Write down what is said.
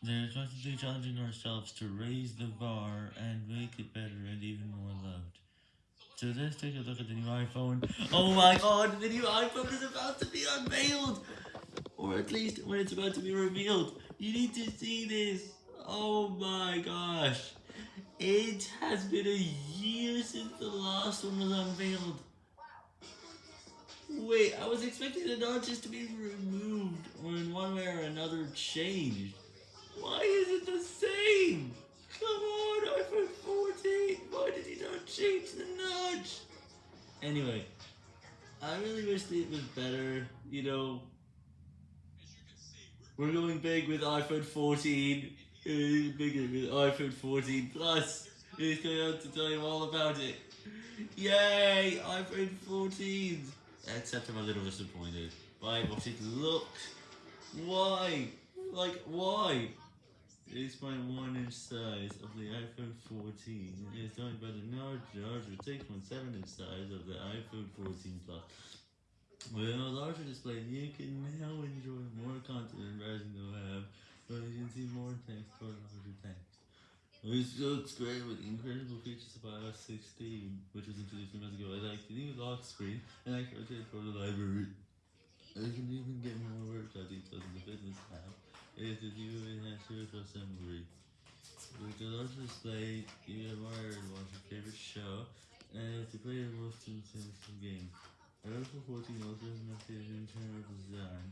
They're constantly challenging ourselves to raise the bar and make it better and even more loved. So let's take a look at the new iPhone. Oh my god, the new iPhone is about to be unveiled! Or at least when it's about to be revealed. You need to see this. Oh my gosh. It has been a year since the last one was unveiled. Wait, I was expecting the notches to be removed or in one way or another changed. Why is it the same? Come on, iPhone 14, why did he not change the notch? Anyway, I really wish it was better, you know. We're going big with iPhone 14, uh, bigger with iPhone 14 Plus. It's going out to tell you all about it. Yay, iPhone 14. Except I'm a little disappointed by what it looks. Why? Like, why? 6.1 inch size of the iPhone 14 is joined by the larger 6.7 inch size of the iPhone 14 Plus. With a larger display, you can now enjoy more content in browsing the web, but you can see more text for larger text. This looks great with incredible features of iOS 16, which was introduced a months ago. I like the new lock screen, and I can rotate for the library. I can even get more workout details in the fitness app. It is the new virtual assembly. The larger display, you get more to watch your favorite show, and to play your most intense game. iPhone 14 also has an updated internal design,